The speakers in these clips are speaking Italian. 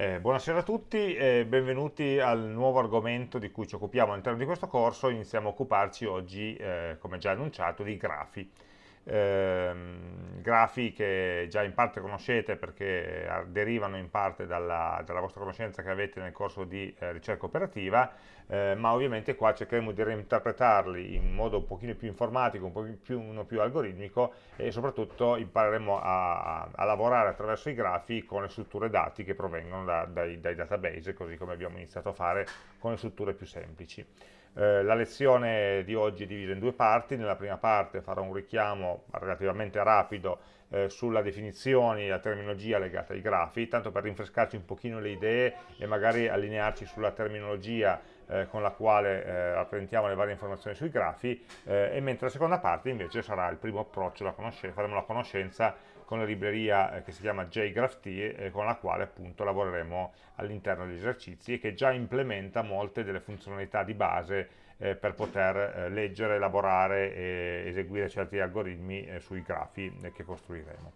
Eh, buonasera a tutti e benvenuti al nuovo argomento di cui ci occupiamo all'interno di questo corso. Iniziamo a occuparci oggi, eh, come già annunciato, di grafi. Eh, grafi che già in parte conoscete perché eh, derivano in parte dalla, dalla vostra conoscenza che avete nel corso di eh, ricerca operativa, eh, ma ovviamente qua cercheremo di reinterpretarli in modo un pochino più informatico, un pochino più, più algoritmico e soprattutto impareremo a, a, lavorare attraverso i grafi con le strutture dati che provengono da, dai, dai database, così come abbiamo iniziato a fare con le strutture più semplici. Eh, la lezione di oggi è divisa in due parti, nella prima parte farò un richiamo relativamente rapido eh, sulla definizione e la terminologia legata ai grafi, tanto per rinfrescarci un pochino le idee e magari allinearci sulla terminologia eh, con la quale eh, rappresentiamo le varie informazioni sui grafi eh, e mentre la seconda parte invece sarà il primo approccio, la faremo la conoscenza con la libreria eh, che si chiama JGraphT eh, con la quale appunto lavoreremo all'interno degli esercizi e che già implementa molte delle funzionalità di base eh, per poter leggere, elaborare e eseguire certi algoritmi sui grafi che costruiremo.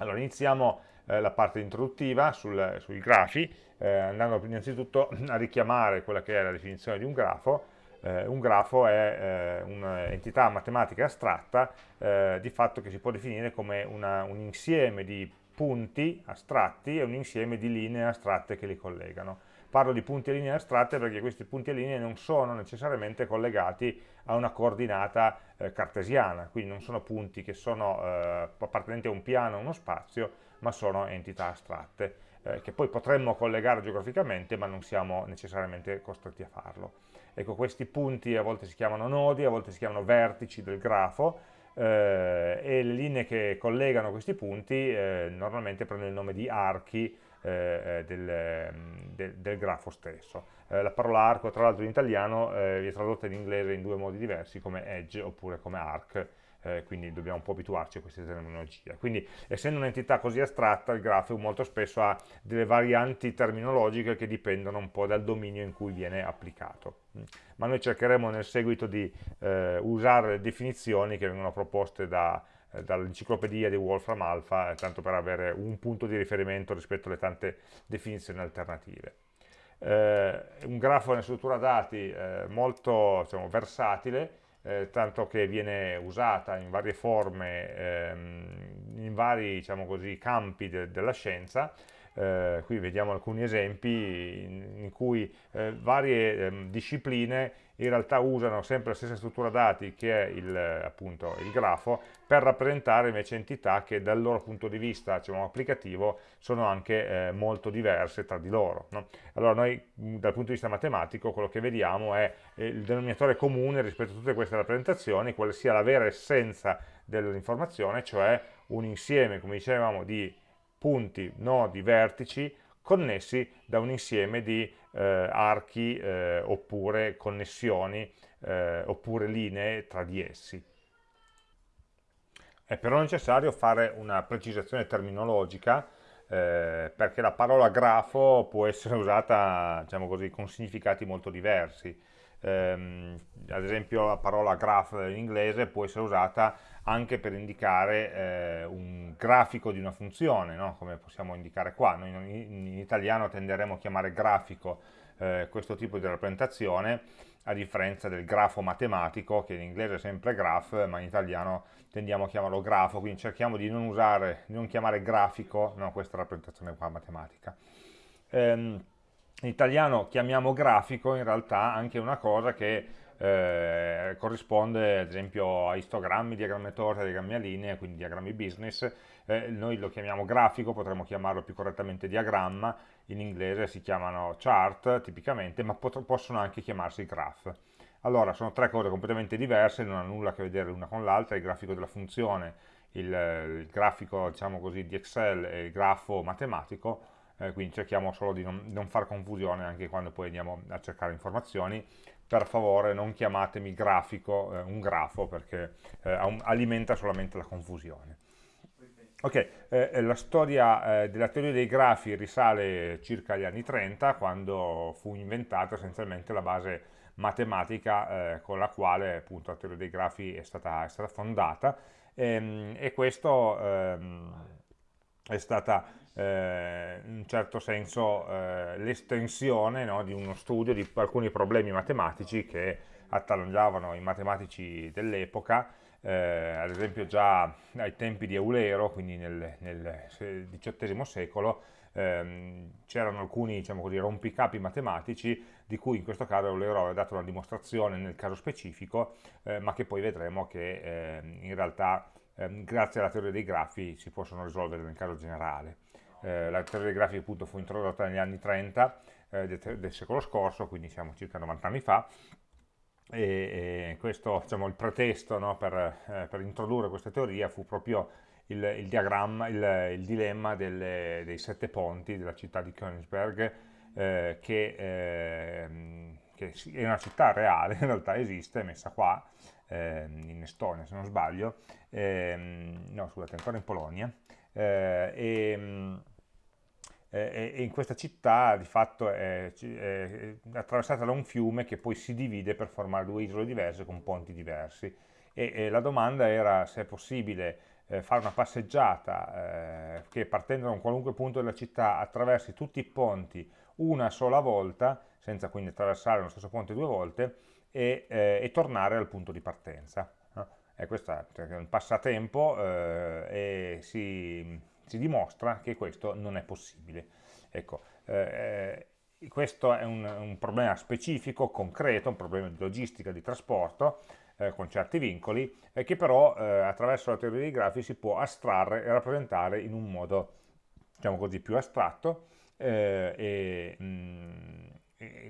Allora iniziamo la parte introduttiva sul, sui grafi andando innanzitutto a richiamare quella che è la definizione di un grafo, eh, un grafo è eh, un'entità matematica astratta eh, di fatto che si può definire come una, un insieme di punti astratti e un insieme di linee astratte che li collegano. Parlo di punti e linee astratte perché questi punti e linee non sono necessariamente collegati a una coordinata eh, cartesiana, quindi non sono punti che sono eh, appartenenti a un piano o uno spazio, ma sono entità astratte eh, che poi potremmo collegare geograficamente ma non siamo necessariamente costretti a farlo. Ecco, questi punti a volte si chiamano nodi, a volte si chiamano vertici del grafo eh, e le linee che collegano questi punti eh, normalmente prendono il nome di archi eh, eh, del, del, del, grafo stesso. Eh, la parola arco tra l'altro in italiano viene tradotta in inglese in due modi diversi come edge oppure come arc eh, quindi dobbiamo un po' abituarci a queste terminologie. Quindi essendo un'entità così astratta il grafo molto spesso ha delle varianti terminologiche che dipendono un po' dal dominio in cui viene applicato. Mm. Ma noi cercheremo nel seguito di eh, usare le definizioni che vengono proposte da, eh, dall'enciclopedia di Wolfram Alpha, eh, tanto per avere un punto di riferimento rispetto alle tante definizioni alternative. Eh, un grafo è una struttura dati eh, molto diciamo, versatile, eh, tanto che viene usata in varie forme, ehm, in vari diciamo così, campi de della scienza, eh, qui vediamo alcuni esempi in, in cui eh, varie ehm, discipline in realtà usano sempre la stessa struttura dati che è il, appunto, il grafo per rappresentare invece entità che dal loro punto di vista diciamo, applicativo sono anche eh, molto diverse tra di loro. No? Allora noi dal punto di vista matematico quello che vediamo è eh, il denominatore comune rispetto a tutte queste rappresentazioni, quale sia la vera essenza dell'informazione, cioè un insieme, come dicevamo, di punti, nodi, vertici connessi da un insieme di eh, archi eh, oppure connessioni eh, oppure linee tra di essi. È però necessario fare una precisazione terminologica eh, perché la parola grafo può essere usata diciamo così, con significati molto diversi. Ehm, ad esempio la parola graph in inglese può essere usata anche per indicare eh, un grafico di una funzione, no? come possiamo indicare qua. Noi in, in italiano tenderemo a chiamare grafico eh, questo tipo di rappresentazione, a differenza del grafo matematico, che in inglese è sempre graph, ma in italiano tendiamo a chiamarlo grafo, quindi cerchiamo di non usare, di non chiamare grafico no, questa rappresentazione qua matematica. Ehm, in italiano chiamiamo grafico in realtà anche una cosa che eh, corrisponde ad esempio a istogrammi, diagrammi a torta, diagrammi a linea, quindi diagrammi business, eh, noi lo chiamiamo grafico, potremmo chiamarlo più correttamente diagramma, in inglese si chiamano chart tipicamente, ma possono anche chiamarsi graph. Allora, sono tre cose completamente diverse, non hanno nulla a che vedere l'una con l'altra, il grafico della funzione, il, il grafico diciamo così, di Excel e il grafo matematico, eh, quindi cerchiamo solo di non, non far confusione anche quando poi andiamo a cercare informazioni, per favore non chiamatemi grafico, eh, un grafo, perché eh, alimenta solamente la confusione. Ok, eh, la storia eh, della teoria dei grafi risale circa agli anni 30, quando fu inventata essenzialmente la base matematica eh, con la quale appunto la teoria dei grafi è stata, è stata fondata, ehm, e questo ehm, è stata eh, in un certo senso eh, l'estensione no, di uno studio di alcuni problemi matematici che attanaggiavano i matematici dell'epoca, eh, ad esempio già ai tempi di Eulero, quindi nel, nel XVIII secolo, ehm, c'erano alcuni diciamo così, rompicapi matematici di cui in questo caso Eulero aveva dato una dimostrazione nel caso specifico, eh, ma che poi vedremo che eh, in realtà ehm, grazie alla teoria dei grafi si possono risolvere nel caso generale. Eh, la teoria dei grafi appunto fu introdotta negli anni 30 eh, del, del, secolo scorso, quindi siamo circa 90 anni fa, e, e questo, diciamo, il pretesto no, per, eh, per, introdurre questa teoria fu proprio il, il diagramma, il, il dilemma delle, dei sette ponti della città di Königsberg, eh, che, eh, che, è una città reale, in realtà esiste, messa qua, eh, in Estonia se non sbaglio, ehm, no scusate, ancora in Polonia, eh, e, e, in questa città di fatto è, è, attraversata da un fiume che poi si divide per formare due isole diverse con ponti diversi e, e la domanda era se è possibile eh, fare una passeggiata eh, che partendo da un qualunque punto della città attraversi tutti i ponti una sola volta, senza quindi attraversare lo stesso ponte due volte, e, eh, e tornare al punto di partenza. E questo è un passatempo eh, e si si dimostra che questo non è possibile. Ecco, eh, eh, questo è un, un, problema specifico, concreto, un problema di logistica, di trasporto, eh, con certi vincoli, eh, che però eh, attraverso la teoria dei grafi si può astrarre e rappresentare in un modo, diciamo così, più astratto eh, e, mh, mm,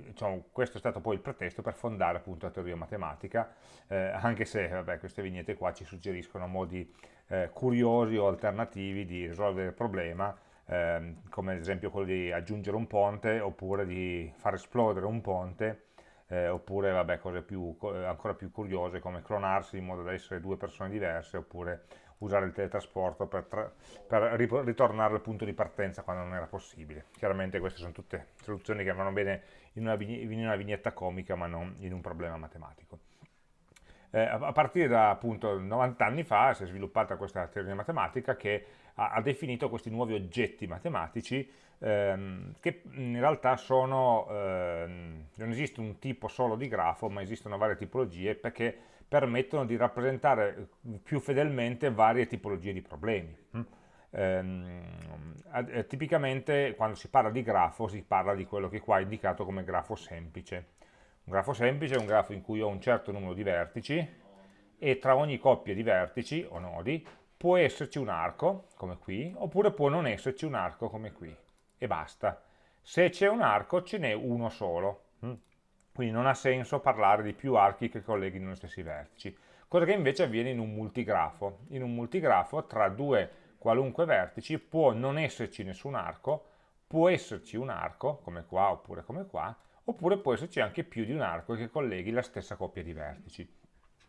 diciamo, questo è stato poi il pretesto per fondare appunto la teoria matematica, anche se vabbè, queste vignette qua ci suggeriscono modi eh, curiosi o alternativi di risolvere il problema, eh, come ad esempio quello di aggiungere un ponte oppure di far esplodere un ponte, eh, oppure vabbè, cose più, ancora più curiose come clonarsi in modo da essere due persone diverse, oppure usare il teletrasporto per, per ritornare al punto di partenza quando non era possibile. Chiaramente queste sono tutte soluzioni che vanno bene in una, in una vignetta comica ma non in un problema matematico. Eh, a partire da appunto 90 anni fa si è sviluppata questa teoria matematica che ha, ha definito questi nuovi oggetti matematici ehm, che in realtà sono, ehm, non esiste un tipo solo di grafo ma esistono varie tipologie perché permettono di rappresentare più fedelmente varie tipologie di problemi. Mm? Eh, tipicamente quando si parla di grafo si parla di quello che qua è indicato come grafo semplice un grafo semplice è un grafo in cui ho un certo numero di vertici e tra ogni coppia di vertici o nodi può esserci un arco, come qui, oppure può non esserci un arco come qui, e basta. Se c'è un arco ce n'è uno solo, mm. quindi non ha senso parlare di più archi che colleghino gli stessi vertici, cosa che invece avviene in un multigrafo. In un multigrafo tra due qualunque vertici può non esserci nessun arco, può esserci un arco, come qua oppure come qua, oppure può esserci anche più di un arco che colleghi la stessa coppia di vertici.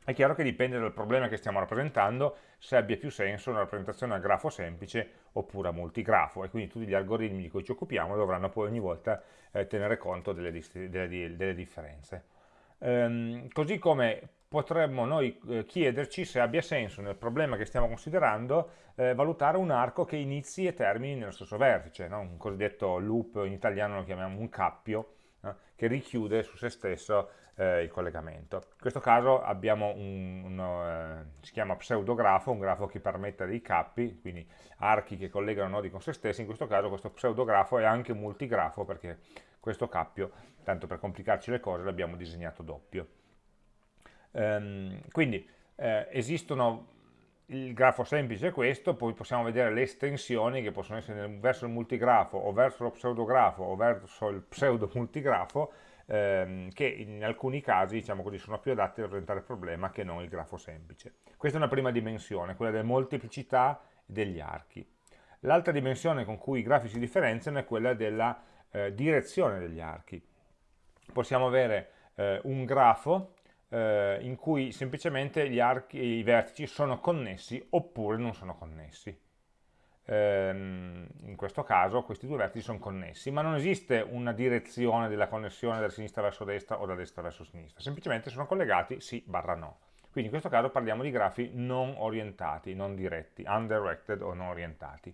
È chiaro che dipende dal problema che stiamo rappresentando se abbia più senso una rappresentazione a grafo semplice oppure a multigrafo e quindi tutti gli algoritmi di cui ci occupiamo dovranno poi ogni volta eh, tenere conto delle, delle, delle differenze. Ehm, così come potremmo noi eh, chiederci se abbia senso nel problema che stiamo considerando eh, valutare un arco che inizi e termini nello stesso vertice, no? un cosiddetto loop, in italiano lo chiamiamo un cappio, che richiude su se stesso eh, il collegamento. In questo caso abbiamo un, uno, eh, si chiama pseudografo, un grafo che permette dei cappi, quindi archi che collegano nodi con se stessi, in questo caso questo pseudografo è anche multigrafo perché questo cappio, tanto per complicarci le cose, l'abbiamo disegnato doppio. Ehm, quindi eh, esistono il grafo semplice è questo, poi possiamo vedere le estensioni che possono essere verso il multigrafo o verso lo pseudografo o verso il pseudo multigrafo ehm, che in alcuni casi diciamo così, sono più adatti a rappresentare il problema che non il grafo semplice. Questa è una prima dimensione, quella della molteplicità degli archi. L'altra dimensione con cui i grafi si differenziano è quella della eh, direzione degli archi. Possiamo avere eh, un grafo eh, in cui semplicemente gli archi, i vertici sono connessi oppure non sono connessi. Ehm, in questo caso questi due vertici sono connessi, ma non esiste una direzione della connessione da sinistra verso destra o da destra verso sinistra, semplicemente sono collegati sì barra no. Quindi in questo caso parliamo di grafi non orientati, non diretti, undirected o non orientati.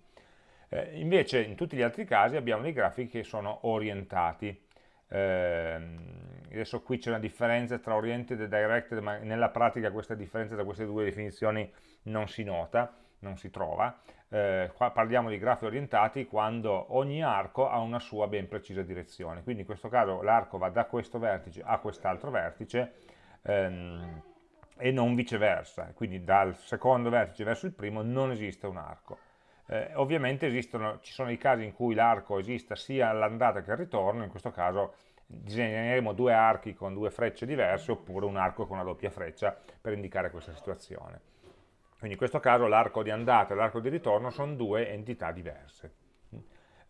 Eh, invece in tutti gli altri casi abbiamo dei grafi che sono orientati. Eh, adesso qui c'è una differenza tra oriented e directed, ma nella pratica questa differenza tra queste due definizioni non si nota, non si trova. Eh, qua parliamo di grafi orientati quando ogni arco ha una sua ben precisa direzione. Quindi in questo caso l'arco va da questo vertice a quest'altro vertice ehm, e non viceversa. Quindi dal secondo vertice verso il primo non esiste un arco. Eh, ovviamente esistono, ci sono i casi in cui l'arco esista sia all'andata che al ritorno, in questo caso disegneremo due archi con due frecce diverse oppure un arco con una doppia freccia per indicare questa situazione. Quindi in questo caso l'arco di andata e l'arco di ritorno sono due entità diverse.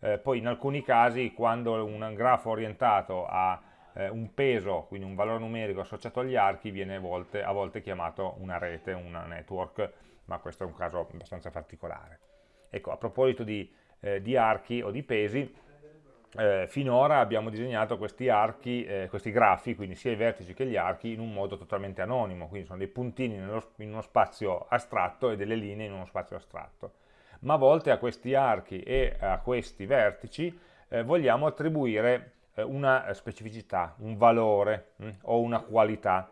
Eh, poi in alcuni casi quando un grafo orientato ha eh, un peso, quindi un valore numerico associato agli archi, viene a volte, a volte chiamato una rete, una network, ma questo è un caso abbastanza particolare. Ecco, a proposito di, eh, di archi o di pesi, eh, finora abbiamo disegnato questi archi, eh, questi grafi, quindi sia i vertici che gli archi, in un modo totalmente anonimo, quindi sono dei puntini nello, in uno spazio astratto e delle linee in uno spazio astratto. Ma a volte a questi archi e a questi vertici eh, vogliamo attribuire eh, una specificità, un valore mh, hm, o una qualità.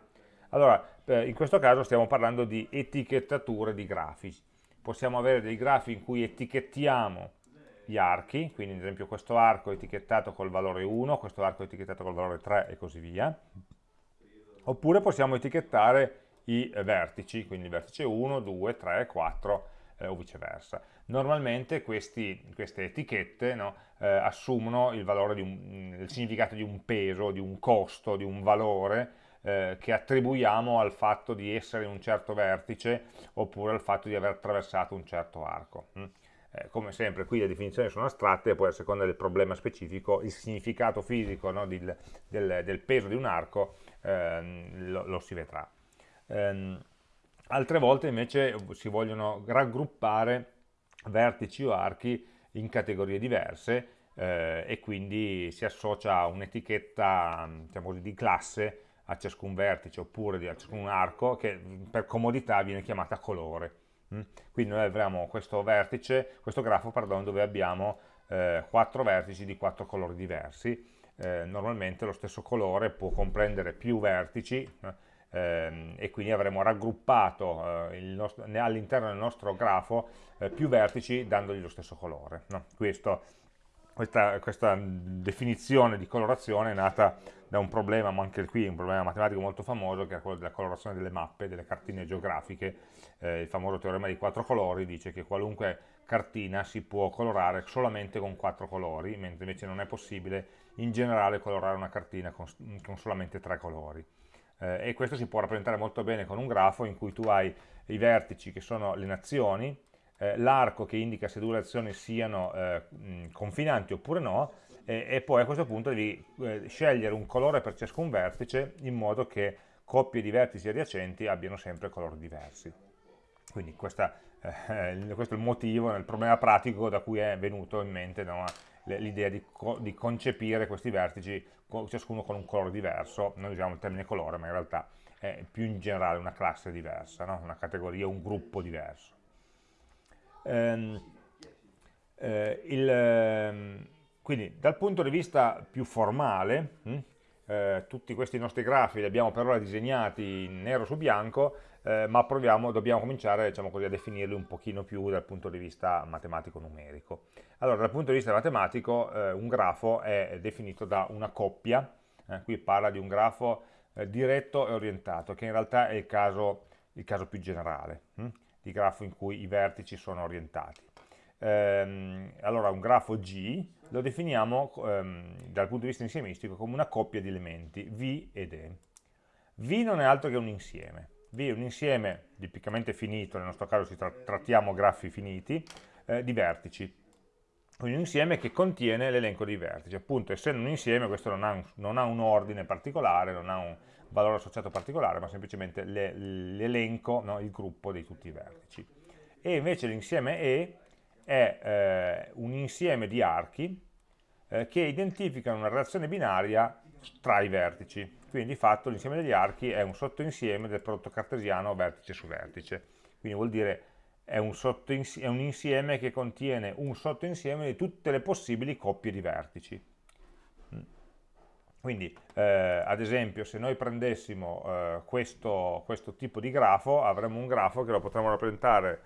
Allora, eh, in questo caso stiamo parlando di etichettature di grafi possiamo avere dei grafi in cui etichettiamo gli archi, quindi ad esempio questo arco è etichettato col valore 1, questo arco è etichettato col valore 3 e così via. Oppure possiamo etichettare i vertici, quindi il vertice 1, 2, 3, 4 eh, o viceversa. Normalmente questi, queste etichette no, eh, assumono il, un, il significato di un peso, di un costo, di un valore eh, che attribuiamo al fatto di essere in un certo vertice oppure al fatto di aver attraversato un certo arco. Mm. Eh, come sempre qui le definizioni sono astratte poi a seconda del problema specifico il significato fisico no, del, del, del, peso di un arco ehm, lo, lo, si vedrà. Ehm, altre volte invece si vogliono raggruppare vertici o archi in categorie diverse eh, e quindi si associa un'etichetta diciamo di classe a ciascun vertice oppure a ciascun arco che per comodità viene chiamata colore. Mm? Quindi noi avremo questo vertice, questo grafo pardon, dove abbiamo eh, quattro vertici di quattro colori diversi. Eh, normalmente lo stesso colore può comprendere più vertici eh, e quindi avremo raggruppato eh, all'interno del nostro grafo eh, più vertici dandogli lo stesso colore. No? Questo questa, questa, definizione di colorazione è nata da un problema, ma anche qui un problema matematico molto famoso, che è quello della colorazione delle mappe, delle cartine geografiche. Eh, il famoso teorema dei quattro colori dice che qualunque cartina si può colorare solamente con quattro colori, mentre invece non è possibile in generale colorare una cartina con, con solamente tre colori. Eh, e questo si può rappresentare molto bene con un grafo in cui tu hai i vertici che sono le nazioni, eh, l'arco che indica se due azioni siano eh, confinanti oppure no, e, e, poi a questo punto devi eh, scegliere un colore per ciascun vertice in modo che coppie di vertici adiacenti abbiano sempre colori diversi. Quindi questa, eh, questo è il motivo, il problema pratico da cui è venuto in mente no, l'idea di, co di, concepire questi vertici ciascuno con un colore diverso, noi usiamo il termine colore ma in realtà è più in generale una classe diversa, no? una categoria, un gruppo diverso. Ehm, eh, il, ehm, quindi dal punto di vista più formale, mh, hm, eh, tutti questi nostri grafi li abbiamo per ora disegnati in nero su bianco, eh, ma proviamo, dobbiamo cominciare diciamo così, a definirli un pochino più dal punto di vista matematico-numerico. Allora, dal punto di vista matematico, eh, un grafo è definito da una coppia, eh, qui parla di un grafo eh, diretto e orientato, che in realtà è il caso, il caso più generale. Hm? Di grafo in cui i vertici sono orientati. Ehm, allora un grafo G lo definiamo ehm, dal punto di vista insiemistico come una coppia di elementi V ed E. V non è altro che un insieme. V è un insieme tipicamente finito, nel nostro caso si tra trattiamo grafi finiti, eh, di vertici. Un insieme che contiene l'elenco dei vertici. Appunto, essendo un insieme, questo non ha un, non ha un ordine particolare, non ha un, valore associato particolare, ma semplicemente l'elenco, no, il gruppo di tutti i vertici. E invece l'insieme E è eh, un insieme di archi eh, che identificano una relazione binaria tra i vertici. Quindi di fatto l'insieme degli archi è un sottoinsieme del prodotto cartesiano vertice su vertice. Quindi vuol dire è un, è un insieme che contiene un sottoinsieme di tutte le possibili coppie di vertici. Quindi, eh, ad esempio, se noi prendessimo eh, questo, questo, tipo di grafo, avremmo un grafo che lo potremmo rappresentare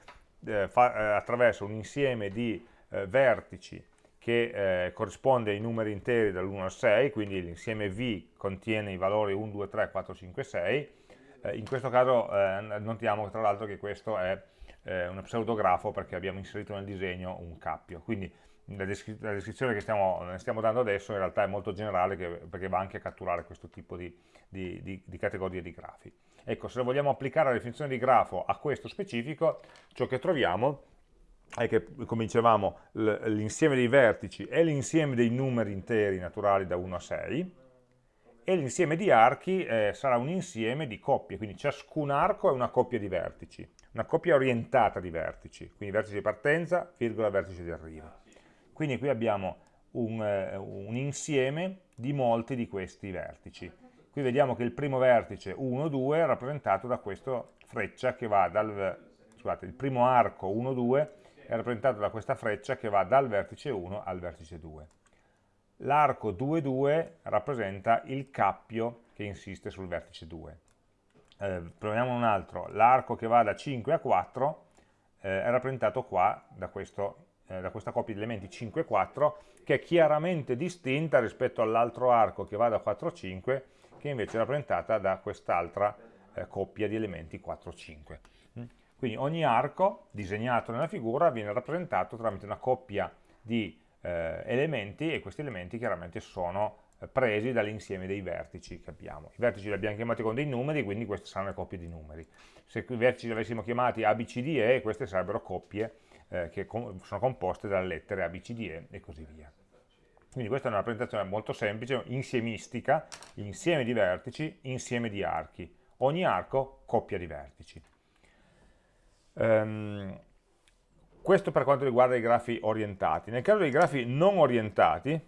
eh, fa, eh, attraverso un insieme di eh, vertici che eh, corrisponde ai numeri interi dall'1 al 6, quindi l'insieme V contiene i valori 1, 2, 3, 4, 5, 6. in questo caso notiamo tra l'altro che questo è uno pseudografo perché abbiamo inserito nel disegno un cappio. Quindi la, descri la descrizione che stiamo, stiamo dando adesso in realtà è molto generale che, perché va anche a catturare questo tipo di, di, di, di categorie di grafi. Ecco, se vogliamo applicare la definizione di grafo a questo specifico, ciò che troviamo è che, come dicevamo, l'insieme dei vertici è l'insieme dei numeri interi naturali da 1 a 6, e l'insieme di archi eh, sarà un insieme di coppie, quindi ciascun arco è una coppia di vertici, una coppia orientata di vertici, quindi vertice di partenza, virgola, vertice di arrivo. Quindi qui abbiamo un, eh, un insieme di molti di questi vertici. Qui vediamo che il primo vertice 1, 2 è rappresentato da questa freccia che va dal, scusate, il primo arco 1, 2 è rappresentato da questa freccia che va dal vertice 1 al vertice 2. L'arco 2, 2 rappresenta il cappio che insiste sul vertice 2. Eh, proviamo un altro, l'arco che va da 5 a 4 eh, è rappresentato qua da questo eh, da questa coppia di elementi 5 e 4 che è chiaramente distinta rispetto all'altro arco che va da 4 a 5 che invece è rappresentata da quest'altra eh, coppia di elementi 4 e 5 mm? quindi ogni arco disegnato nella figura viene rappresentato tramite una coppia di eh, elementi e questi elementi chiaramente sono presi dall'insieme dei vertici che abbiamo. I vertici li abbiamo chiamati con dei numeri, quindi queste saranno le coppie di numeri. Se i vertici li avessimo chiamati A, B, C, D, E, queste sarebbero coppie eh, che com sono composte dalle lettere A, B, C, D, E e così via. Quindi questa è una rappresentazione molto semplice, insiemistica, insieme di vertici, insieme di archi. Ogni arco, coppia di vertici. Um, questo per quanto riguarda i grafi orientati. Nel caso dei grafi non orientati,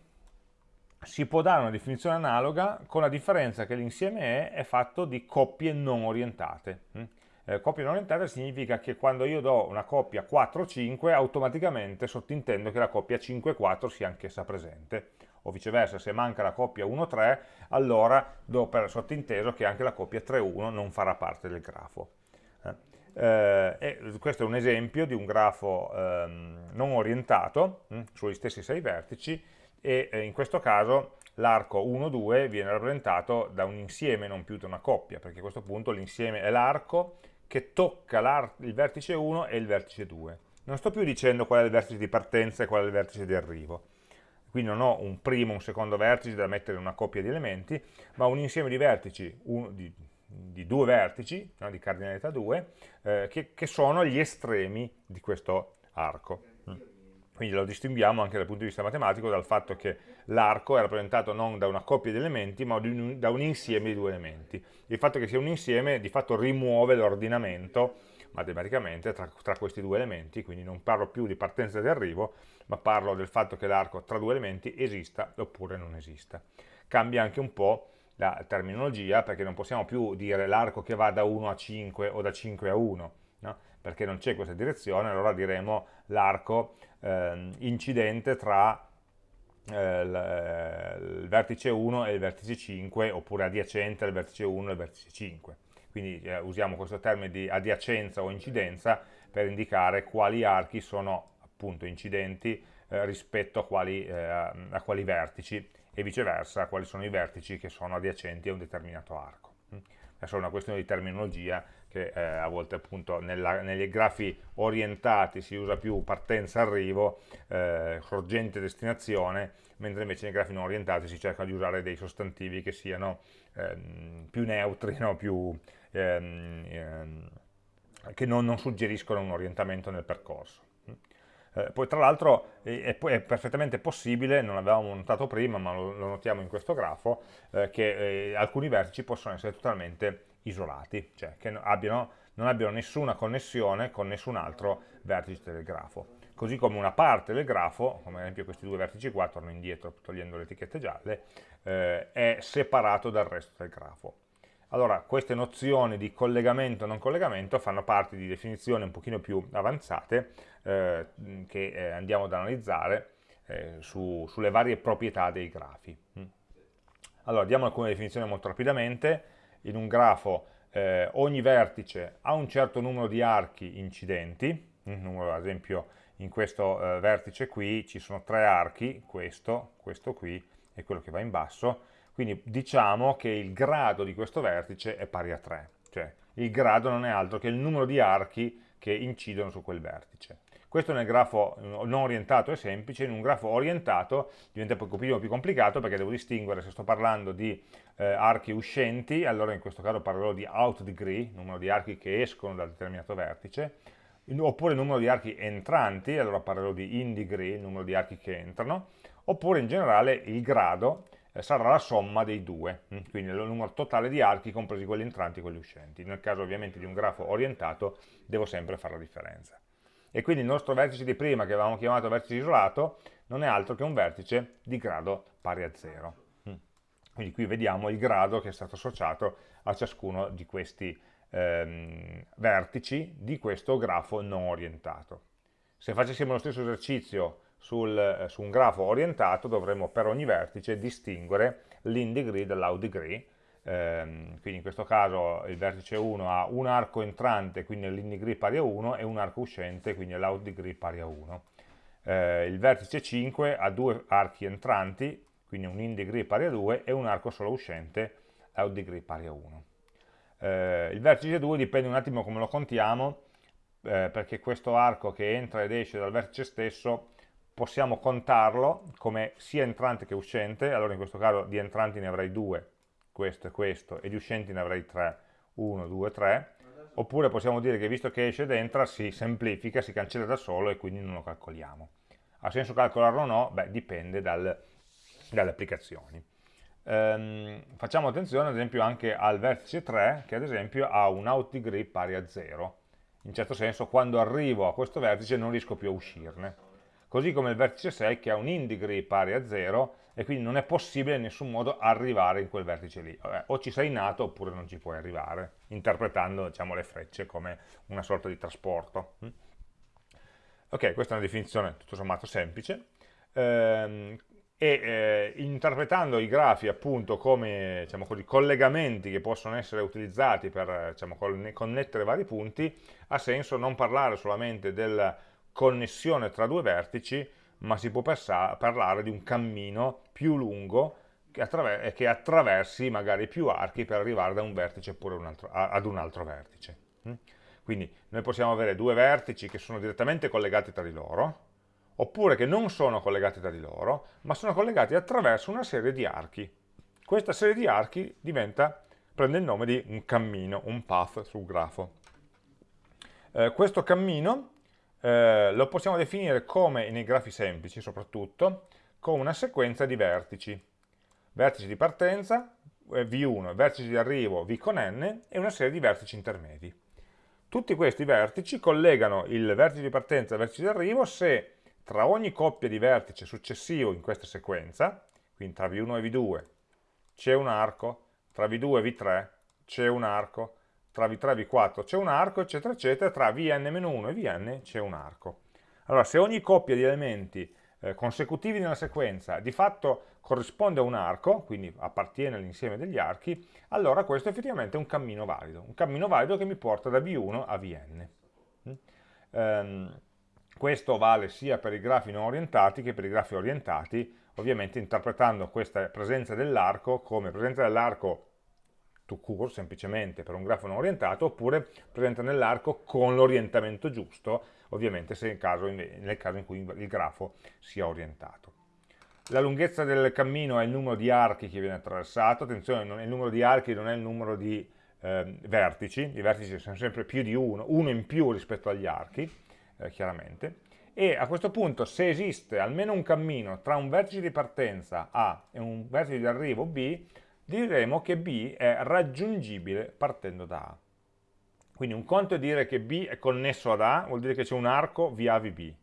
si può dare una definizione analoga con la differenza che l'insieme è, è fatto di coppie non orientate. Mm? eh, coppia non orientata significa che quando io do una coppia 4-5 automaticamente sottintendo che la coppia 5-4 sia anch'essa presente o viceversa se manca la coppia 1-3 allora do per sottinteso che anche la coppia 3-1 non farà parte del grafo eh, eh questo è un esempio di un grafo ehm, non orientato mh, hm, sugli stessi 6 vertici e eh, in questo caso l'arco 1-2 viene rappresentato da un insieme non più da una coppia perché a questo punto l'insieme è l'arco che tocca il vertice 1 e il vertice 2. Non sto più dicendo qual è il vertice di partenza e qual è il vertice di arrivo. Quindi non ho un primo e un secondo vertice da mettere in una coppia di elementi, ma un insieme di vertici, un, di, di, due vertici, no, di cardinalità 2, eh, che, che sono gli estremi di questo arco. Quindi lo distinguiamo anche dal punto di vista matematico dal fatto che l'arco è rappresentato non da una coppia di elementi, ma da un insieme di due elementi. Il fatto che sia un insieme di fatto rimuove l'ordinamento matematicamente tra, tra, questi due elementi, quindi non parlo più di partenza e arrivo, ma parlo del fatto che l'arco tra due elementi esista oppure non esista. Cambia anche un po' la terminologia, perché non possiamo più dire l'arco che va da 1 a 5 o da 5 a 1, no? perché non c'è questa direzione, allora diremo l'arco eh, incidente tra eh, il vertice 1 e il vertice 5 oppure adiacente al vertice 1 e al vertice 5 quindi eh, usiamo questo termine di adiacenza o incidenza per indicare quali archi sono appunto incidenti eh, rispetto a quali, eh, a quali vertici e viceversa quali sono i vertici che sono adiacenti a un determinato arco. È solo una questione di terminologia che eh, a volte appunto nella, negli grafi orientati si usa più partenza-arrivo, eh, sorgente-destinazione, mentre invece nei grafi non orientati si cerca di usare dei sostantivi che siano ehm, più neutri, no? più, ehm, ehm, che non, non suggeriscono un orientamento nel percorso. Eh, poi tra l'altro è, è, perfettamente possibile, non l'avevamo notato prima ma lo, lo, notiamo in questo grafo, eh, che eh, alcuni vertici possono essere totalmente isolati, cioè che abbiano, non abbiano nessuna connessione con nessun altro vertice del grafo. Così come una parte del grafo, come ad esempio questi due vertici qua, torno indietro togliendo le etichette gialle, eh, è separato dal resto del grafo. allora queste nozioni di collegamento e non collegamento fanno parte di definizioni un pochino più avanzate eh, che eh, andiamo ad analizzare eh, su, sulle varie proprietà dei grafi. Mm. Allora, diamo alcune definizioni molto rapidamente. In un grafo eh, ogni vertice ha un certo numero di archi incidenti, numero, ad esempio in questo eh, vertice qui ci sono tre archi, questo, questo qui e quello che va in basso, quindi diciamo che il grado di questo vertice è pari a 3, cioè il grado non è altro che il numero di archi che incidono su quel vertice. Questo nel grafo non orientato è semplice, in un grafo orientato diventa pochino più complicato perché devo distinguere se sto parlando di eh, archi uscenti, allora in questo caso parlerò di out degree, numero di archi che escono dal determinato vertice, oppure numero di archi entranti, allora parlerò di in degree, numero di archi che entrano, oppure in generale il grado eh, sarà la somma dei due, mm, quindi il numero totale di archi compresi quelli entranti e quelli uscenti. Nel caso ovviamente di un grafo orientato devo sempre fare la differenza. E quindi il nostro vertice di prima, che avevamo chiamato vertice isolato, non è altro che un vertice di grado pari a 0. Mm. Quindi qui vediamo il grado che è stato associato a ciascuno di questi ehm, vertici di questo grafo non orientato. Se facessimo lo stesso esercizio sul, su un grafo orientato dovremmo per ogni vertice distinguere l'in degree dall'out degree, ehm, quindi in questo caso il vertice 1 ha un arco entrante, quindi l'in degree pari a 1, e un arco uscente, quindi l'out degree pari a 1. Eh, il vertice 5 ha due archi entranti, quindi un in degree pari a 2, e un arco solo uscente, out pari a 1. Eh, il vertice 2 dipende un attimo come lo contiamo, eh, perché questo arco che entra ed esce dal vertice stesso possiamo contarlo come sia entrante che uscente, allora in questo caso di entranti ne avrei due, questo e questo, e di uscenti ne avrei tre, 1, 2, 3, oppure possiamo dire che visto che esce ed entra si semplifica, si cancella da solo e quindi non lo calcoliamo. Ha senso calcolarlo o no? Beh, dipende dal, dalle applicazioni. Ehm, facciamo attenzione ad esempio anche al vertice 3 che ad esempio ha un out degree pari a 0 in certo senso quando arrivo a questo vertice non riesco più a uscirne così come il vertice 6 che ha un in degree pari a 0 e quindi non è possibile in nessun modo arrivare in quel vertice lì. Vabbè, o ci sei nato oppure non ci puoi arrivare interpretando diciamo, le frecce come una sorta di trasporto. Hm? ok, questa è una definizione tutto sommato semplice. Ehm, e eh, interpretando i grafi appunto come diciamo così, collegamenti che possono essere utilizzati per diciamo, connettere vari punti, ha senso non parlare solamente della connessione tra due vertici, ma si può parlare di un cammino più lungo che, attraver che attraversi magari più archi per arrivare da un vertice oppure un altro, ad un altro vertice. Mm? Quindi noi possiamo avere due vertici che sono direttamente collegati tra di loro, oppure che non sono collegati tra di loro, ma sono collegati attraverso una serie di archi. Questa serie di archi diventa, prende il nome di un cammino, un path sul grafo. Eh, questo cammino eh, lo possiamo definire come, nei grafi semplici soprattutto, come una sequenza di vertici. Vertici di partenza, eh, V1, vertici di arrivo, V con N, e una serie di vertici intermedi. Tutti questi vertici collegano il vertice di partenza il vertice di arrivo se tra ogni coppia di vertice successivo in questa sequenza, quindi tra V1 e V2 c'è un arco, tra V2 e V3 c'è un arco, tra V3 e V4 c'è un arco, eccetera, eccetera, tra Vn-1 e Vn c'è un arco. Allora, se ogni coppia di elementi eh, consecutivi nella sequenza di fatto corrisponde a un arco, quindi appartiene all'insieme degli archi, allora questo è effettivamente un cammino valido, un cammino valido che mi porta da V1 a Vn. Mm? Um, questo vale sia per i grafi non orientati che per i grafi orientati, ovviamente interpretando questa presenza dell'arco come presenza dell'arco to court, semplicemente per un grafo non orientato, oppure presente nell'arco con l'orientamento giusto, ovviamente se nel caso, nel caso in cui il grafo sia orientato. La lunghezza del cammino è il numero di archi che viene attraversato, attenzione, il numero di archi non è il numero di eh, vertici, i vertici sono sempre più di uno, uno in più rispetto agli archi, eh, chiaramente, e a questo punto se esiste almeno un cammino tra un vertice di partenza A e un vertice di arrivo B, diremo che B è raggiungibile partendo da A. Quindi un conto è dire che B è connesso ad A, vuol dire che c'è un arco via VB.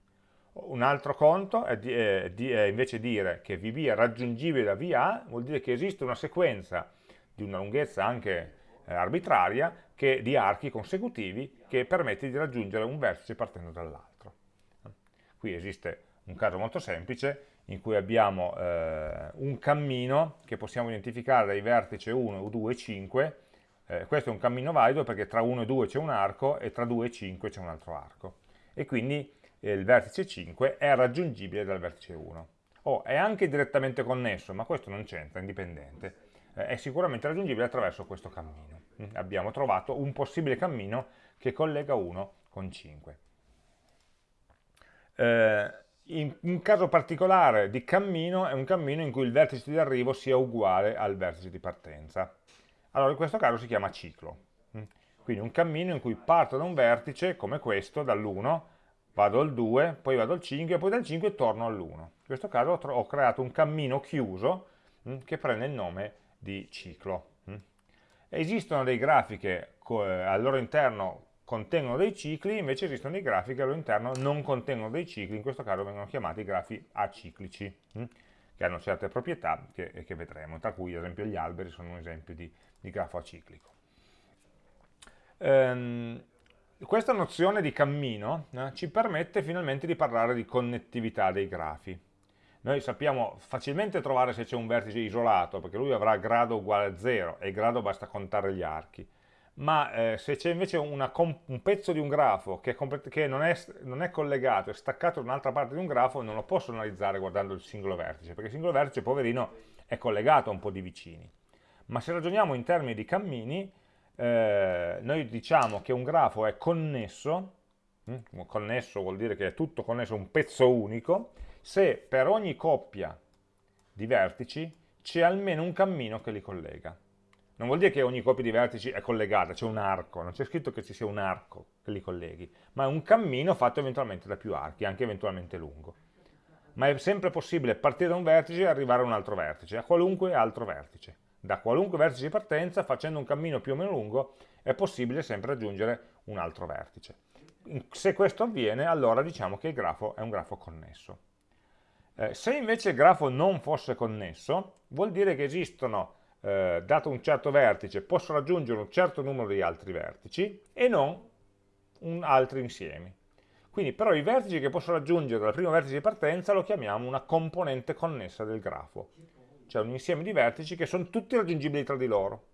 Un altro conto è, di, è, di, è invece dire che VB è raggiungibile da VA, vuol dire che esiste una sequenza di una lunghezza anche eh, arbitraria che, di archi consecutivi che permette di raggiungere un vertice partendo dall'altro. Qui esiste un caso molto semplice in cui abbiamo eh, un cammino che possiamo identificare dai vertici 1, 2 e 5, eh, questo è un cammino valido perché tra 1 e 2 c'è un arco e tra 2 e 5 c'è un altro arco e quindi eh, il vertice 5 è raggiungibile dal vertice 1. Oh, è anche direttamente connesso, ma questo non c'entra, è indipendente, eh, è sicuramente raggiungibile attraverso questo cammino. Mm, abbiamo trovato un possibile cammino che collega 1 con 5. In un caso particolare di cammino è un cammino in cui il vertice di arrivo sia uguale al vertice di partenza. Allora in questo caso si chiama ciclo. Mm. Quindi un cammino in cui parto da un vertice come questo, dall'1, vado al 2, poi vado al 5 e poi dal 5 torno all'1. In questo caso ho creato un cammino chiuso mh, che prende il nome di ciclo. Mh. Esistono dei grafi che eh, al loro interno contengono dei cicli, invece esistono dei grafi che al loro interno non contengono dei cicli, in questo caso vengono chiamati grafi aciclici, mh, che hanno certe proprietà che, che, vedremo, tra cui ad esempio gli alberi sono un esempio di, di grafo aciclico. Ehm, questa nozione di cammino eh, ci permette finalmente di parlare di connettività dei grafi. Noi sappiamo facilmente trovare se c'è un vertice isolato, perché lui avrà grado uguale a 0 e grado basta contare gli archi. Ma eh, se c'è invece un pezzo di un grafo che, che non, è, non, è, collegato, è staccato da un'altra parte di un grafo, non lo posso analizzare guardando il singolo vertice, perché il singolo vertice, poverino, è collegato a un po' di vicini. Ma se ragioniamo in termini di cammini, eh, noi diciamo che un grafo è connesso, hm? connesso vuol dire che è tutto connesso, un pezzo unico, se per ogni coppia di vertici c'è almeno un cammino che li collega. Non vuol dire che ogni coppia di vertici è collegata, c'è un arco, non c'è scritto che ci sia un arco che li colleghi, ma è un cammino fatto eventualmente da più archi, anche eventualmente lungo. Ma è sempre possibile partire da un vertice e arrivare a un altro vertice, a qualunque altro vertice da qualunque vertice di partenza, facendo un cammino più o meno lungo, è possibile sempre raggiungere un altro vertice. Se questo avviene, allora diciamo che il grafo è un grafo connesso. Eh, se invece il grafo non fosse connesso, vuol dire che esistono, eh, dato un certo vertice, posso raggiungere un certo numero di altri vertici e non un altri insiemi. Quindi però i vertici che posso raggiungere dal primo vertice di partenza lo chiamiamo una componente connessa del grafo cioè un insieme di vertici che sono tutti raggiungibili tra di loro.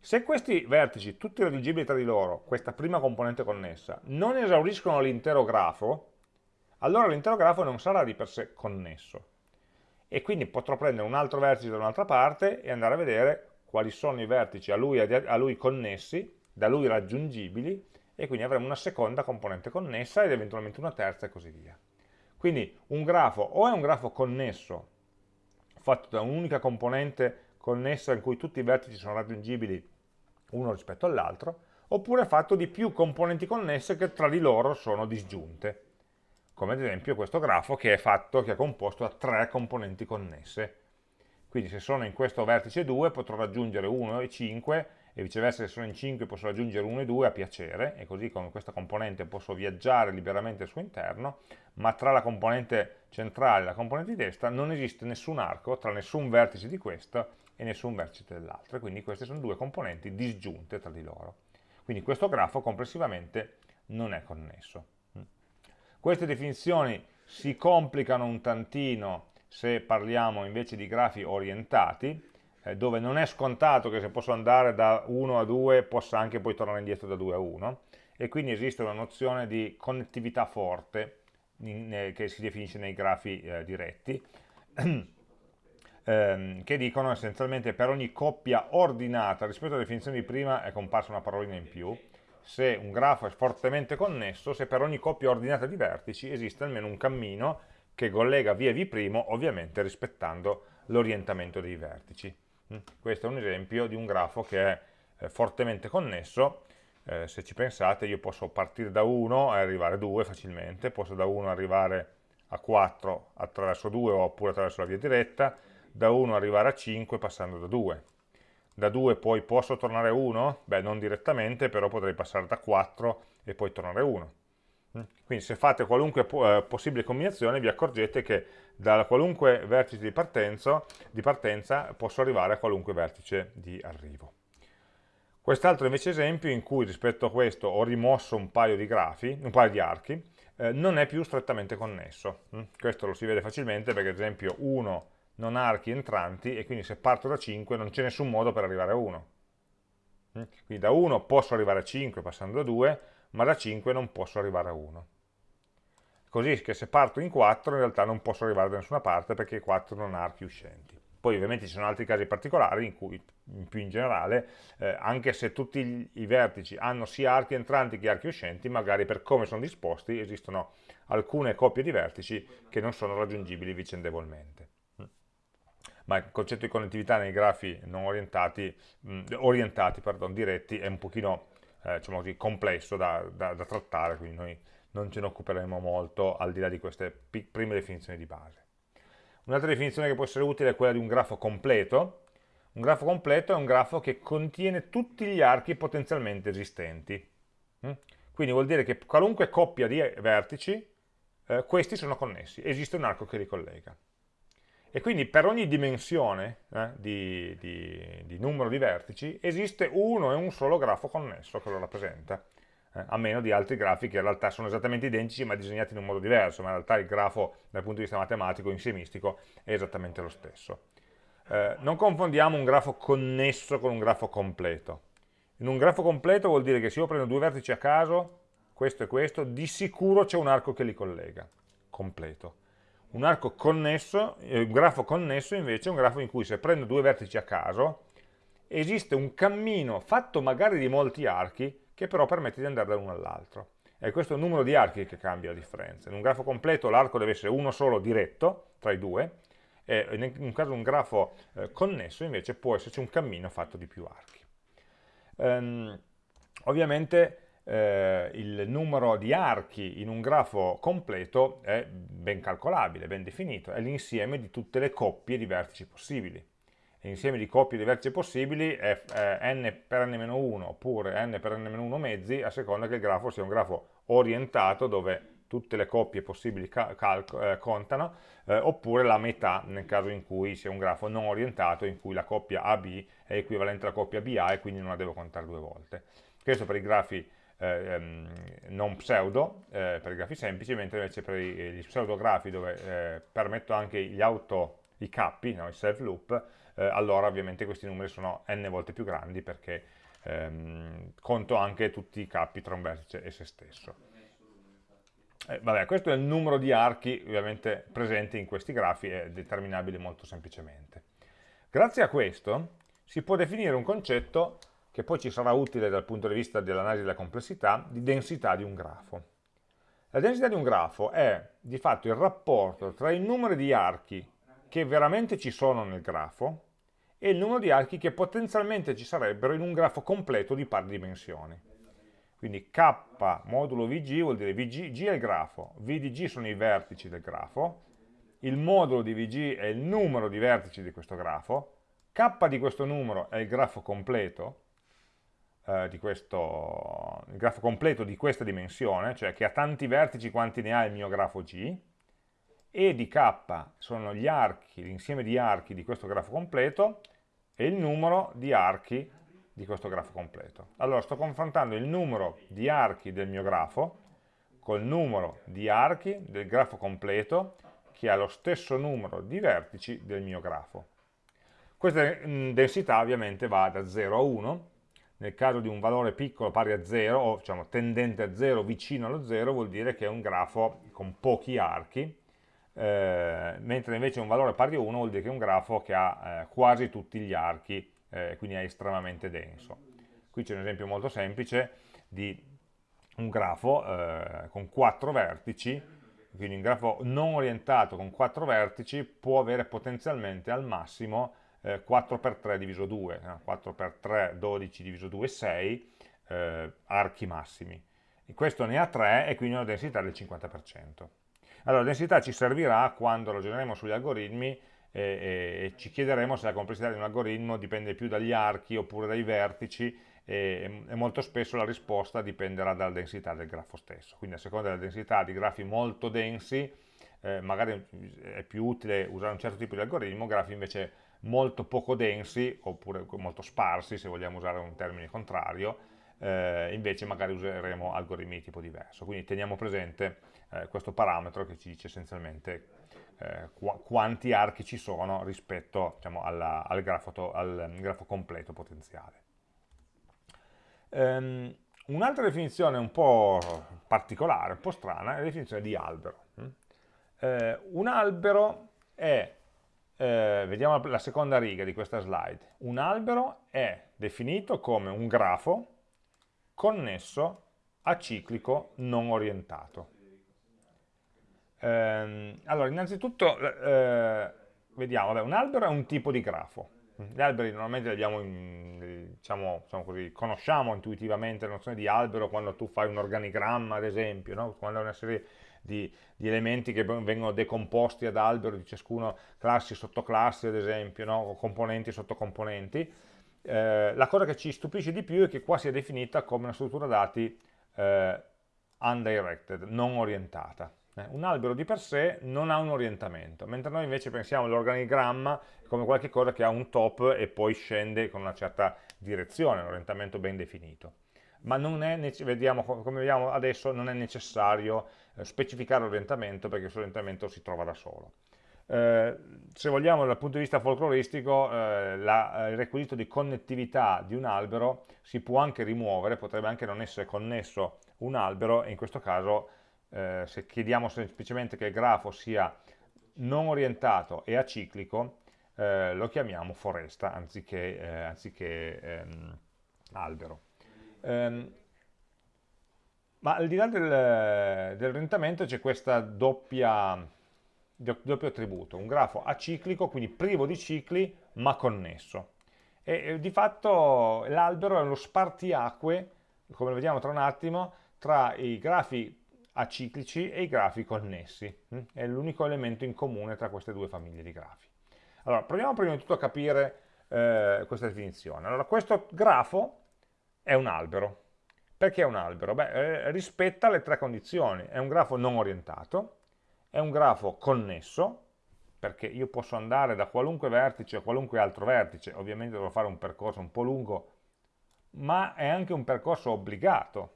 Se questi vertici, tutti raggiungibili tra di loro, questa prima componente connessa, non esauriscono l'intero grafo, allora l'intero grafo non sarà di per sé connesso. E quindi potrò prendere un altro vertice da un'altra parte e andare a vedere quali sono i vertici a lui, a lui connessi, da lui raggiungibili, e quindi avremo una seconda componente connessa ed eventualmente una terza e così via. Quindi un grafo o è un grafo connesso fatto da un'unica componente connessa in cui tutti i vertici sono raggiungibili uno rispetto all'altro, oppure è fatto di più componenti connesse che tra di loro sono disgiunte, come ad esempio questo grafo che è fatto, che è composto da tre componenti connesse. Quindi se sono in questo vertice 2 potrò raggiungere 1 e 5 e viceversa se sono in 5 posso raggiungere 1 e 2 a piacere e così con questa componente posso viaggiare liberamente al suo interno ma tra la componente centrale e la componente di destra non esiste nessun arco tra nessun vertice di questo e nessun vertice dell'altro quindi queste sono due componenti disgiunte tra di loro. Quindi questo grafo complessivamente non è connesso queste definizioni si complicano un tantino se parliamo invece di grafi orientati eh, dove non è scontato che se posso andare da 1 a 2 possa anche poi tornare indietro da 2 a 1 e quindi esiste una nozione di connettività forte in, eh, che si definisce nei grafi eh, diretti ehm, che dicono essenzialmente per ogni coppia ordinata rispetto alla definizione di prima è comparsa una parolina in più se un grafo è fortemente connesso se per ogni coppia ordinata di vertici esiste almeno un cammino che collega via v' ovviamente rispettando l'orientamento dei vertici Mm. Questo è un esempio di un grafo che è eh, fortemente connesso, eh, se ci pensate io posso partire da 1 e arrivare a 2 facilmente, posso da 1 arrivare a 4 attraverso 2 oppure attraverso la via diretta, da 1 arrivare a 5 passando da 2. Da 2 poi posso tornare a 1? Beh, non direttamente, però potrei passare da 4 e poi tornare a 1. Mm. Quindi se fate qualunque eh, possibile combinazione vi accorgete che da qualunque vertice di partenza, di partenza posso arrivare a qualunque vertice di arrivo. Quest'altro invece esempio in cui rispetto a questo ho rimosso un paio di grafi, un paio di archi, eh, non è più strettamente connesso. Mm? Questo lo si vede facilmente perché ad esempio 1 non ha archi entranti e quindi se parto da 5 non c'è nessun modo per arrivare a 1. Mm? Quindi da 1 posso arrivare a 5 passando da 2, ma da 5 non posso arrivare a 1. Così che se parto in 4 in realtà non posso arrivare da nessuna parte perché 4 non ha archi uscenti. Poi ovviamente ci sono altri casi particolari in cui, più in generale, eh, anche se tutti i vertici hanno sia archi entranti che archi uscenti, magari per come sono disposti esistono alcune coppie di vertici che non sono raggiungibili vicendevolmente. Ma il concetto di connettività nei grafi non orientati, mh, orientati pardon, diretti è un pochino eh, diciamo così, complesso da, da, da trattare, quindi noi non ce ne occuperemo molto al di là di queste prime definizioni di base. Un'altra definizione che può essere utile è quella di un grafo completo. Un grafo completo è un grafo che contiene tutti gli archi potenzialmente esistenti. Mm? Quindi vuol dire che qualunque coppia di vertici, eh, questi sono connessi, esiste un arco che li collega. E quindi per ogni dimensione eh, di, di, di numero di vertici esiste uno e un solo grafo connesso che lo rappresenta eh, a meno di altri grafi che in realtà sono esattamente identici ma disegnati in un modo diverso, ma in realtà il grafo dal punto di vista matematico, insiemistico, è esattamente lo stesso. Eh, non confondiamo un grafo connesso con un grafo completo. In un grafo completo vuol dire che se io prendo due vertici a caso, questo e questo, di sicuro c'è un arco che li collega, completo. Un arco connesso, eh, un grafo connesso invece è un grafo in cui se prendo due vertici a caso, esiste un cammino fatto magari di molti archi che però permette di andare da uno all'altro. E questo è il numero di archi che cambia la differenza. In un grafo completo l'arco deve essere uno solo diretto tra i due, e in un caso un grafo eh, connesso invece può esserci un cammino fatto di più archi. Um, ovviamente eh, il numero di archi in un grafo completo è ben calcolabile, ben definito, è l'insieme di tutte le coppie di vertici possibili. Insieme di coppie di vertici possibili è eh, n per n-1 oppure n per n-1 mezzi a seconda che il grafo sia un grafo orientato dove tutte le coppie possibili eh, contano eh, oppure la metà nel caso in cui sia un grafo non orientato in cui la coppia AB è equivalente alla coppia BA e quindi non la devo contare due volte. Questo per i grafi ehm, non pseudo, eh, per i grafi semplici, mentre invece per gli pseudografi dove eh, permetto anche gli auto, i cappi, no, i self loop, eh, allora ovviamente questi numeri sono n volte più grandi perché ehm, conto anche tutti i capi tra un vertice e se stesso. Eh, vabbè, questo è il numero di archi ovviamente presenti in questi grafi, è determinabile molto semplicemente. Grazie a questo si può definire un concetto che poi ci sarà utile dal punto di vista dell'analisi della complessità, di densità di un grafo. La densità di un grafo è di fatto il rapporto tra i numeri di archi che veramente ci sono nel grafo e il numero di archi che potenzialmente ci sarebbero in un grafo completo di pari dimensioni. Quindi k modulo vg vuol dire vg G è il grafo, v di g sono i vertici del grafo, il modulo di vg è il numero di vertici di questo grafo, k di questo numero è il grafo completo, eh, di questo, il grafo completo di questa dimensione, cioè che ha tanti vertici quanti ne ha il mio grafo g, e di k sono gli archi, l'insieme di archi di questo grafo completo e il numero di archi di questo grafo completo. Allora sto confrontando il numero di archi del mio grafo col numero di archi del grafo completo che ha lo stesso numero di vertici del mio grafo. Questa mm, densità ovviamente va da 0 a 1, nel caso di un valore piccolo pari a 0, o diciamo tendente a 0 vicino allo 0, vuol dire che è un grafo con pochi archi, eh, mentre invece un valore pari a 1 vuol dire che è un grafo che ha eh, quasi tutti gli archi, eh, quindi è estremamente denso. Qui c'è un esempio molto semplice di un grafo eh, con 4 vertici, quindi un grafo non orientato con 4 vertici può avere potenzialmente al massimo 4 per 3 diviso 2, 4 per 3 12 diviso 2 6 eh, archi massimi. questo ne ha 3 e quindi una densità del 50%. Allora, la densità ci servirà quando ragioneremo sugli algoritmi e, e, e, ci chiederemo se la complessità di un algoritmo dipende più dagli archi oppure dai vertici e, e, molto spesso la risposta dipenderà dalla densità del grafo stesso. Quindi a seconda della densità di grafi molto densi eh, magari è più utile usare un certo tipo di algoritmo, grafi invece molto poco densi, oppure molto sparsi, se vogliamo usare un termine contrario, eh, invece magari useremo algoritmi di tipo diverso. Quindi teniamo presente eh, questo parametro che ci dice essenzialmente eh, qu quanti archi ci sono rispetto diciamo, alla, al, grafo al, grafo completo potenziale. Um, Un'altra definizione un po' particolare, un po' strana, è la definizione di albero. Mm? Eh, un albero è, eh, vediamo la seconda riga di questa slide, un albero è definito come un grafo connesso a ciclico non orientato. Eh, allora, innanzitutto, eh, vediamo, vabbè, un albero è un tipo di grafo, gli alberi normalmente li abbiamo, in, diciamo, diciamo così, conosciamo intuitivamente la nozione di albero quando tu fai un organigramma, ad esempio, no? quando una serie di, di, elementi che vengono decomposti ad albero di ciascuno, classi, sottoclassi, ad esempio, no? componenti sottocomponenti. Eh, la cosa che ci stupisce di più è che qua sia definita come una struttura dati eh, undirected, non orientata. Eh, un albero di per sé non ha un orientamento, mentre noi invece pensiamo all'organigramma come qualcosa che ha un top e poi scende con una certa direzione, un orientamento ben definito. Ma non è, vediamo, come vediamo adesso, non è necessario specificare l'orientamento perché questo orientamento si trova da solo. Eh, se vogliamo dal punto di vista folcloristico eh, la, il requisito di connettività di un albero si può anche rimuovere, potrebbe anche non essere connesso un albero e in questo caso eh, se chiediamo semplicemente che il grafo sia non orientato e aciclico, eh, lo chiamiamo foresta anziché, eh, anziché ehm, albero. Ehm, ma al di là del, dell'orientamento c'è questo doppio attributo, un grafo aciclico, quindi privo di cicli ma connesso. E, e di fatto l'albero è uno spartiacque, come vediamo tra un attimo, tra i grafi aciclici e i grafi connessi. Mm? È l'unico elemento in comune tra queste due famiglie di grafi. Allora, proviamo prima di tutto a capire eh, questa definizione. Allora, questo grafo è un albero. Perché è un albero? Beh, eh, rispetta le tre condizioni. È un grafo non orientato, è un grafo connesso, perché io posso andare da qualunque vertice a qualunque altro vertice, ovviamente dovrò fare un percorso un po' lungo, ma è anche un percorso obbligato,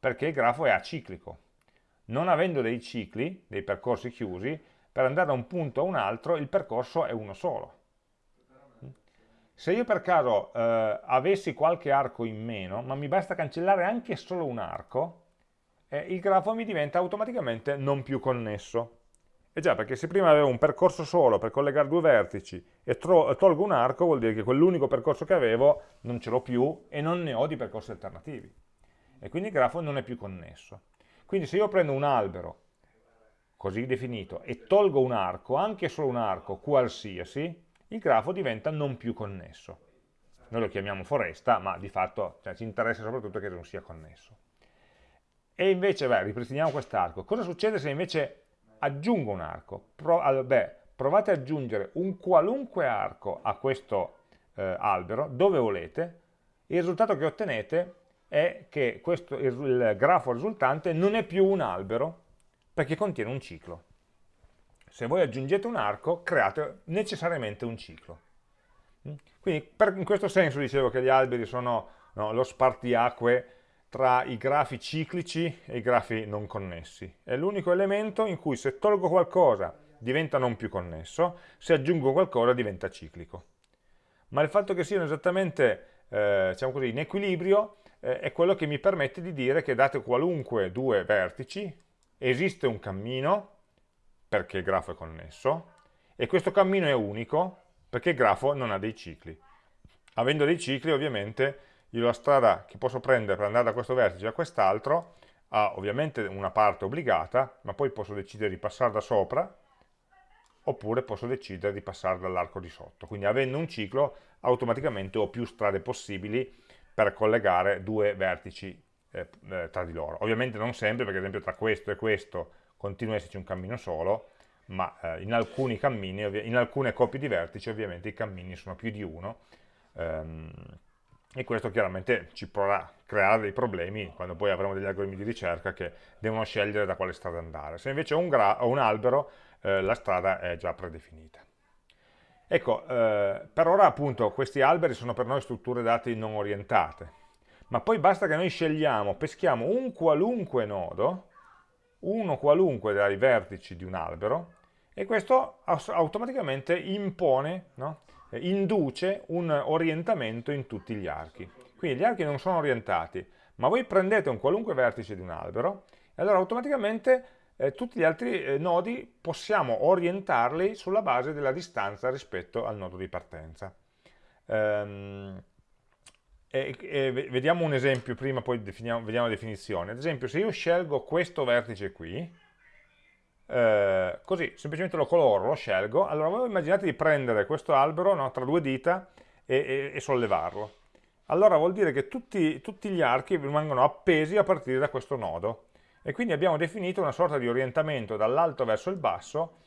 perché il grafo è aciclico non avendo dei cicli, dei percorsi chiusi, per andare da un punto a un altro il percorso è uno solo. Se io per caso eh, avessi qualche arco in meno, ma mi basta cancellare anche solo un arco, eh, il grafo mi diventa automaticamente non più connesso. E già, perché se prima avevo un percorso solo per collegare due vertici e tolgo un arco, vuol dire che quell'unico percorso che avevo non ce l'ho più e non ne ho di percorsi alternativi. E quindi il grafo non è più connesso. Quindi se io prendo un albero, così definito, e tolgo un arco, anche solo un arco qualsiasi, il grafo diventa non più connesso. Noi lo chiamiamo foresta, ma di fatto cioè, ci interessa soprattutto che non sia connesso. E invece, beh, ripristiniamo quest'arco. Cosa succede se invece aggiungo un arco? Pro, beh, provate ad aggiungere un qualunque arco a questo eh, albero, dove volete, il risultato che ottenete è che questo, il grafo risultante non è più un albero perché contiene un ciclo. Se voi aggiungete un arco, create necessariamente un ciclo. Quindi per, in questo senso dicevo che gli alberi sono no, lo spartiacque tra i grafi ciclici e i grafi non connessi. È l'unico elemento in cui se tolgo qualcosa diventa non più connesso, se aggiungo qualcosa diventa ciclico. Ma il fatto che siano esattamente eh, diciamo così, in equilibrio eh, è quello che mi permette di dire che date qualunque due vertici esiste un cammino perché il grafo è connesso e questo cammino è unico perché il grafo non ha dei cicli. Avendo dei cicli ovviamente la strada che posso prendere per andare da questo vertice a quest'altro ha ovviamente una parte obbligata, ma poi posso decidere di passare da sopra oppure posso decidere di passare dall'arco di sotto. Quindi avendo un ciclo automaticamente ho più strade possibili per collegare due vertici eh, eh, tra di loro. Ovviamente non sempre, perché ad esempio tra questo e questo continua ad esserci un cammino solo, ma eh, in alcuni cammini, in alcune coppie di vertici ovviamente i cammini sono più di uno, ehm, e questo chiaramente ci potrà creare dei problemi quando poi avremo degli algoritmi di ricerca che devono scegliere da quale strada andare. Se invece ho un, ho un albero, eh, la strada è già predefinita. Ecco, eh, per ora appunto questi alberi sono per noi strutture dati non orientate, ma poi basta che noi scegliamo, peschiamo un qualunque nodo, uno qualunque dai vertici di un albero, e questo automaticamente impone, no? induce un orientamento in tutti gli archi. Quindi gli archi non sono orientati, ma voi prendete un qualunque vertice di un albero e allora automaticamente eh, tutti gli altri eh, nodi possiamo orientarli sulla base della distanza rispetto al nodo di partenza. Ehm, e, e vediamo un esempio prima, poi vediamo la definizione. Ad esempio, se io scelgo questo vertice qui, eh, così, semplicemente lo coloro, lo scelgo, allora voi immaginate di prendere questo albero no, tra due dita e, e, e, sollevarlo. Allora vuol dire che tutti, tutti gli archi rimangono appesi a partire da questo nodo e quindi abbiamo definito una sorta di orientamento dall'alto verso il basso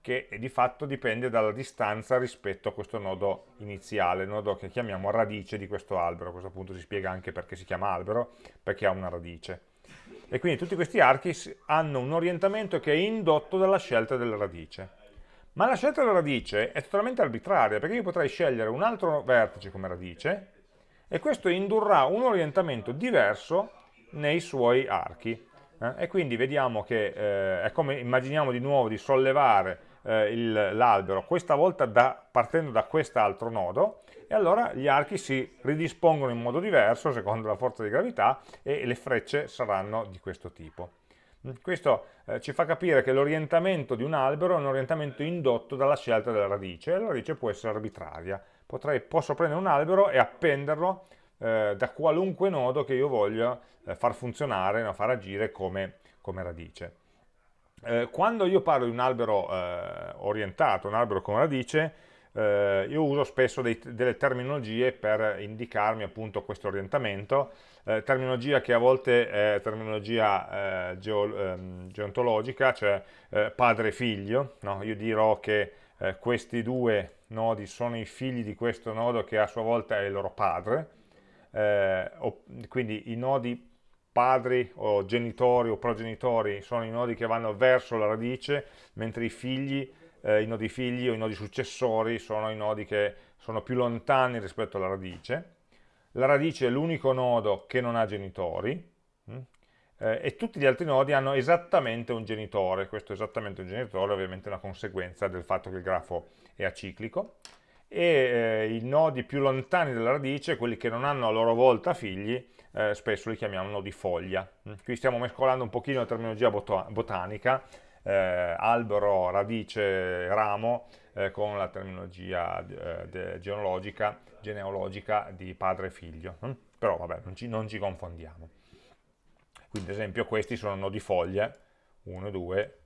che di fatto dipende dalla distanza rispetto a questo nodo iniziale, il nodo che chiamiamo radice di questo albero, a questo punto si spiega anche perché si chiama albero, perché ha una radice. E quindi tutti questi archi hanno un orientamento che è indotto dalla scelta della radice. Ma la scelta della radice è totalmente arbitraria, perché io potrei scegliere un altro vertice come radice, e questo indurrà un orientamento diverso nei suoi archi. Eh? E quindi vediamo che eh, è come immaginiamo di nuovo di sollevare eh, l'albero, questa volta da, partendo da quest'altro nodo, e allora gli archi si ridispongono in modo diverso secondo la forza di gravità e le frecce saranno di questo tipo. Mm, questo eh, ci fa capire che l'orientamento di un albero è un orientamento indotto dalla scelta della radice, e la radice può essere arbitraria. Potrei, posso prendere un albero e appenderlo eh, da qualunque nodo che io voglia eh, far funzionare, no, far agire come, come radice. Eh, quando io parlo di un albero eh, orientato, un albero con radice, eh, io uso spesso dei, delle terminologie per indicarmi appunto questo orientamento, eh, terminologia che a volte è terminologia eh, geo, ehm, geontologica, cioè padre e figlio, no? io dirò che questi due nodi sono i figli di questo nodo che a sua volta è il loro padre, quindi i nodi padri o genitori o progenitori sono i nodi che vanno verso la radice, mentre i figli, eh, i nodi figli o i nodi successori sono i nodi che sono più lontani rispetto alla radice. La radice è l'unico nodo che non ha genitori, mh? Mm? eh, e tutti gli altri nodi hanno esattamente un genitore, questo esattamente un genitore ovviamente è una conseguenza del fatto che il grafo è aciclico, e eh, i nodi più lontani dalla radice, quelli che non hanno a loro volta figli, eh, spesso li chiamiamo nodi foglia. Mm, qui stiamo mescolando un pochino la terminologia botanica, eh, albero, radice, ramo, eh, con la terminologia eh, genealogica, genealogica di padre e figlio. Mm? Però vabbè, non ci, non ci confondiamo. Quindi ad esempio questi sono nodi foglie, 1, 2,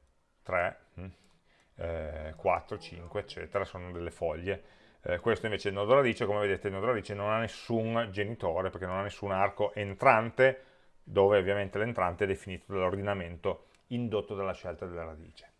3, 4, 5, eccetera, sono delle foglie eh, questo invece è il nodo radice, come vedete il nodo radice non ha nessun genitore perché non ha nessun arco entrante dove ovviamente l'entrante è definito dall'ordinamento indotto dalla scelta della radice.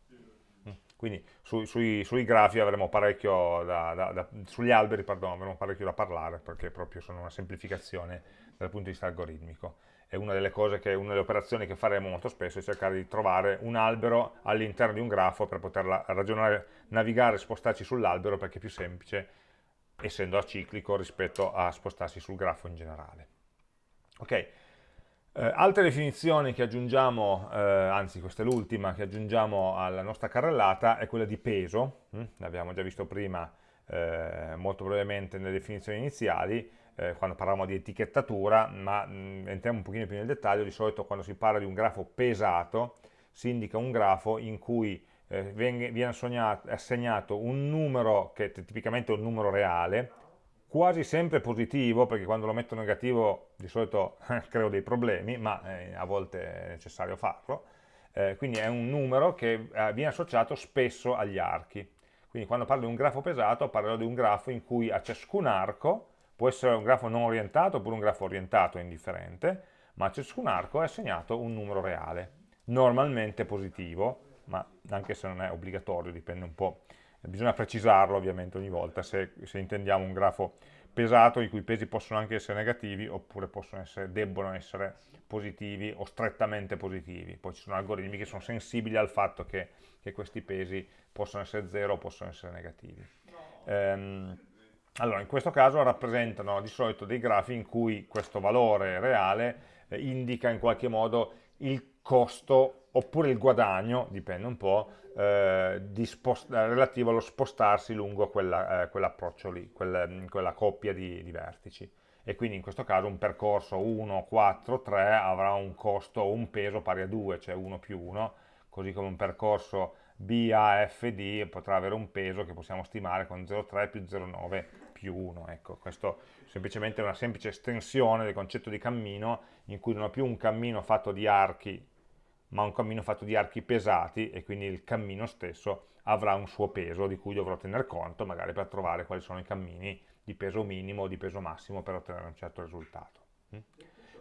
Mm. Quindi su, sui, sui, grafi avremo parecchio da, da, da, sugli alberi pardon, avremo parecchio da parlare perché proprio sono una semplificazione dal punto di vista algoritmico. E una delle che, una delle operazioni che faremo molto spesso è cercare di trovare un albero all'interno di un grafo per poter ragionare, navigare, spostarci sull'albero perché è più semplice, essendo aciclico rispetto a spostarsi sul grafo in generale. Ok, eh, altre definizioni che aggiungiamo, eh, anzi questa è l'ultima che aggiungiamo alla nostra carrellata, è quella di peso, hm? l'abbiamo già visto prima eh, molto brevemente nelle definizioni iniziali, eh, quando parlavamo di etichettatura, ma mh, entriamo un pochino più nel dettaglio, di solito quando si parla di un grafo pesato si indica un grafo in cui eh, viene assegnato un numero che è tipicamente un numero reale, quasi sempre positivo, perché quando lo metto negativo di solito creo dei problemi, ma eh, a volte è necessario farlo, eh, quindi è un numero che eh, viene associato spesso agli archi. Quindi quando parlo di un grafo pesato parlerò di un grafo in cui a ciascun arco può essere un grafo non orientato oppure un grafo orientato, è indifferente, ma a ciascun arco è assegnato un numero reale, normalmente positivo, ma anche se non è obbligatorio, dipende un po', bisogna precisarlo ovviamente ogni volta se, se intendiamo un grafo pesato, i cui pesi possono anche essere negativi oppure essere, debbono essere positivi o strettamente positivi. Poi ci sono algoritmi che sono sensibili al fatto che, che questi pesi possono essere 0 o possono essere negativi. Ehm, allora, in questo caso rappresentano di solito dei grafi in cui questo valore reale eh, indica in qualche modo il costo oppure il guadagno, dipende un po', eh, relativo allo spostarsi lungo eh, quell'approccio lì, quel, quella coppia di, di, vertici. E quindi in questo caso un percorso 1, 4, 3 avrà un costo o un peso pari a 2, cioè 1 più 1, così come un percorso BAFD potrà avere un peso che possiamo stimare con 0,3 più 0,9 più 1. Ecco, questo è semplicemente una semplice estensione del concetto di cammino in cui non ho più un cammino fatto di archi, ma un cammino fatto di archi pesati e quindi il cammino stesso avrà un suo peso di cui dovrò tener conto magari per trovare quali sono i cammini di peso minimo o di peso massimo per ottenere un certo risultato. Mm?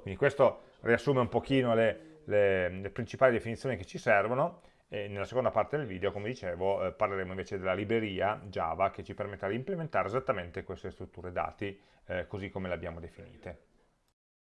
Quindi questo riassume un pochino le, le, le principali definizioni che ci servono e nella seconda parte del video, come dicevo, eh, parleremo invece della libreria Java che ci permetterà di implementare esattamente queste strutture dati eh, così come le abbiamo definite.